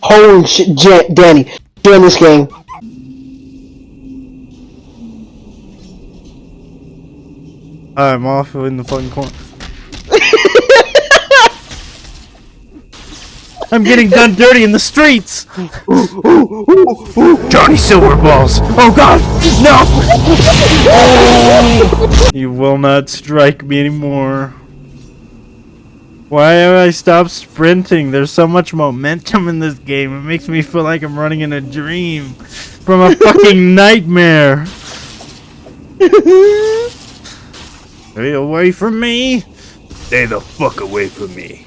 Holy shit, Jan- Danny, join this game. I'm off in the fucking corner. I'm getting done dirty in the streets! Johnny Silverballs! Oh god! No! you will not strike me anymore. Why have I stopped sprinting? There's so much momentum in this game. It makes me feel like I'm running in a dream from a fucking nightmare. Stay away from me! Stay the fuck away from me.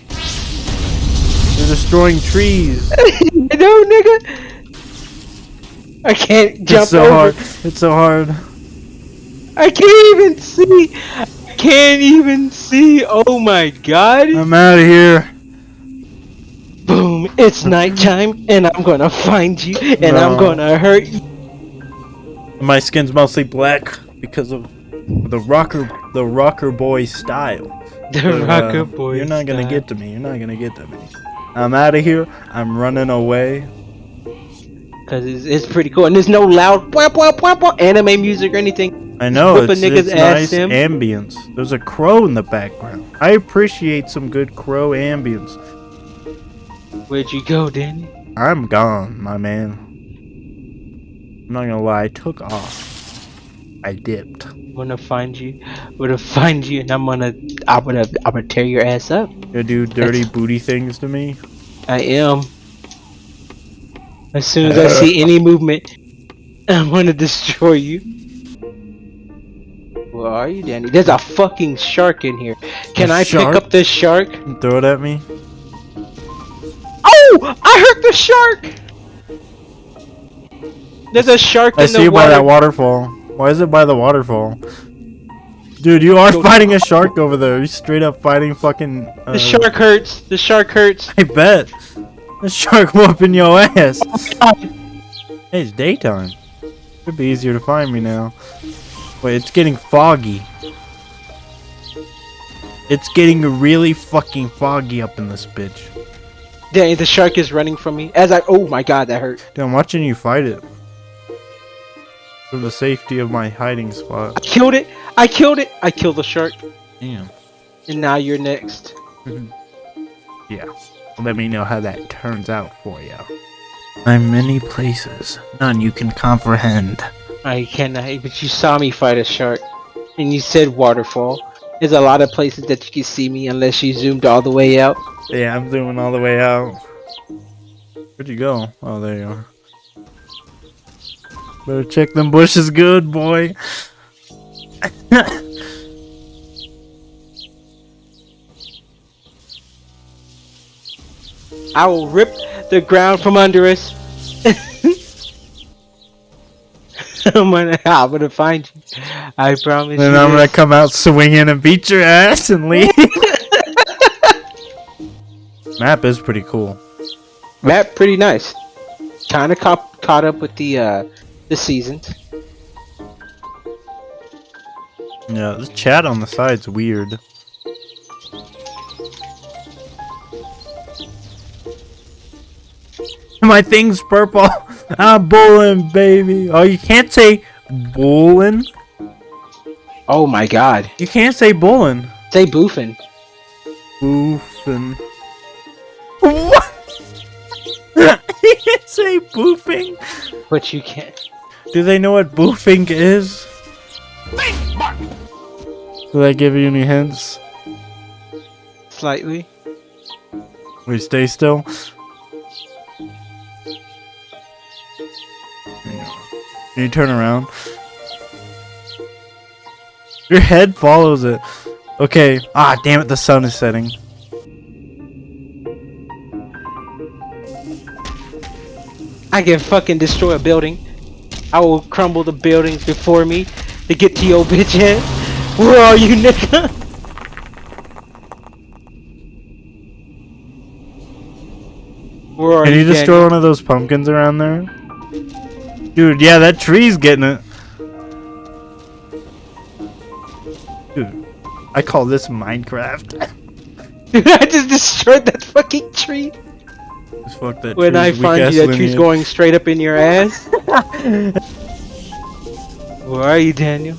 You're destroying trees. no, nigga. I can't jump It's so over. hard. It's so hard. I can't even see. I can't even see. Oh my god. I'm out of here. Boom. It's nighttime, and I'm gonna find you, and I'm gonna hurt you. My skin's mostly black because of the rocker, the rocker boy style. The But, uh, rocker boy. You're not gonna get to me. You're not gonna get to me. I'm out of here. I'm running away. Cause it's, it's pretty cool, and there's no loud wah, wah, wah, wah, anime music or anything. I know it's, it's nice Sim. ambience. There's a crow in the background. I appreciate some good crow ambience. Where'd you go, Danny? I'm gone, my man. I'm not gonna lie. I took off. I dipped. I'm gonna find you. I'm gonna find you, and I'm gonna, I'm gonna, I'm gonna tear your ass up. You do dirty booty things to me. I am. As soon as I uh. see any movement, I'm gonna destroy you. Where are you, Danny? There's a fucking shark in here. Can A I shark? pick up this shark? Throw it at me. Oh! I hurt the shark! There's a shark I in see the you by water. that waterfall. Why is it by the waterfall? Dude, you are fighting a shark over there. You're straight up fighting fucking. Uh, the shark hurts. The shark hurts. I bet. The shark whooping your ass. God. Hey, it's daytime. Should be easier to find me now. Wait, it's getting foggy. It's getting really fucking foggy up in this bitch. Danny, the shark is running from me. As I, oh my god, that hurt. Dude, I'm watching you fight it. From the safety of my hiding spot. I killed it. I killed it. I killed the shark. Damn. And now you're next. Mm-hmm. Yeah. Let me know how that turns out for you. I'm many places, none you can comprehend. I cannot, but you saw me fight a shark, and you said waterfall. There's a lot of places that you can see me unless you zoomed all the way out. Yeah, I'm zooming all the way out. Where'd you go? Oh, there you are. Better check them bushes good, boy. I will rip the ground from under us. I'm gonna, I'm gonna find you. I promise then you. I'm gonna come out swinging and beat your ass and leave. Map is pretty cool. Map pretty nice. Kind of caught caught up with the uh the seasons. Yeah, this chat on the side's weird. My thing's purple. Ah, I'm bulling, baby. Oh, you can't say bulling. Oh my god. You can't say bulling. Say boofing. Boofing. What? you can't say boofing. But you can't. Do they know what boofing is? Did they give you any hints? Slightly. We stay still. Can you turn around? Your head follows it. Okay. Ah, damn it, the sun is setting. I can fucking destroy a building. I will crumble the buildings before me to get to your bitch head. Where are you, nigga? Where are Can you you, destroy Daniel? one of those pumpkins around there? Dude, yeah, that tree's getting it. Dude, I call this Minecraft. Dude, I just destroyed that fucking tree. Just fuck that When I tree's weak find you, that tree's going straight up in your ass. Where are you, Daniel?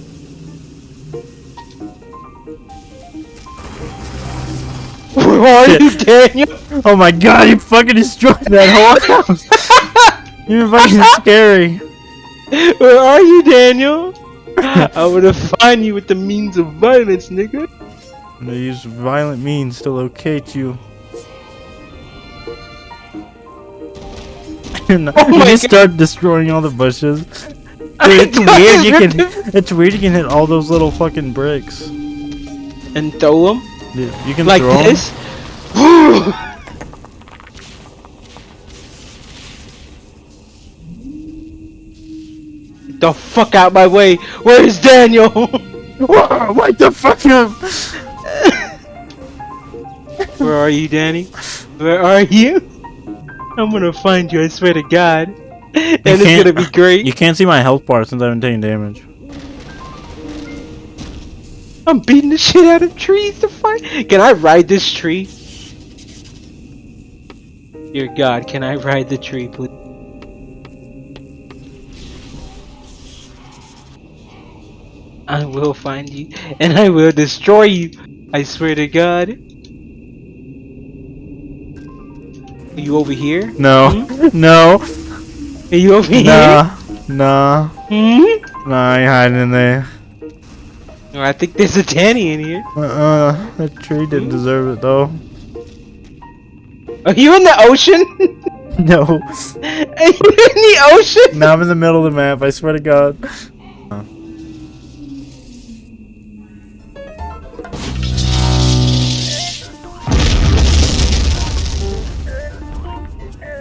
Where are you, Daniel? Oh my god, you fucking destroyed that whole house! You're fucking scary. Where are you, Daniel? I'm gonna find you with the means of violence, nigga. I'm gonna use violent means to locate you. And you Oh my just God. start destroying all the bushes. Dude, it's weird. You can. It's weird. You can hit all those little fucking bricks. And throw them Dude, you can like throw 'em. this. Get the fuck out my way! Where's Daniel? Whoa, what the fuck up? Where are you, Danny? Where are you? I'm gonna find you, I swear to God. And it's gonna be great. You can't see my health bar since I haven't taken damage. I'm beating the shit out of trees to fight. Can I ride this tree? Dear God, can I ride the tree, please? I will find you, and I will destroy you. I swear to God. Are you over here? No, no, Are you over here? nah, nah, Hmm? nah. I ain't hiding in there. Oh, I think there's a Danny in here. Uh-uh, that tree didn't deserve it though. Are you in the ocean? No, Are you in the ocean? now I'm in the middle of the map. I swear to God.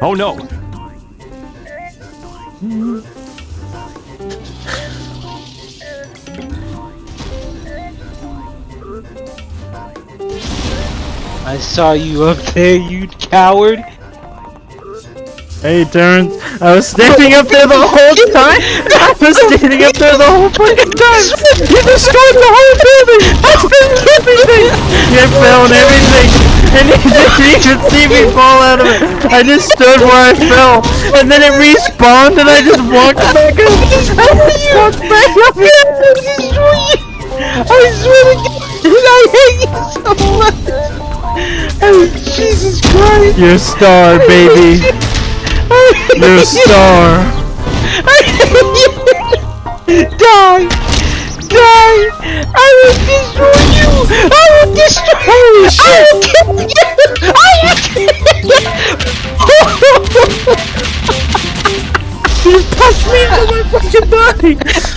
Oh no! I saw you up there, you coward. Hey, Terrence, I was standing up there the whole time. I was standing up there the whole fucking time. You destroyed the whole building. I finished everything. You fell and everything, and you didn't even see me fall out of it. I just stood where I fell, and then it respawned, and I just walked back up. I just walked back up. I swear to God, I hate you so much. Oh, Jesus Christ. You're a star, baby. You're a star. I hate you. Die. Pushed me into my fucking body.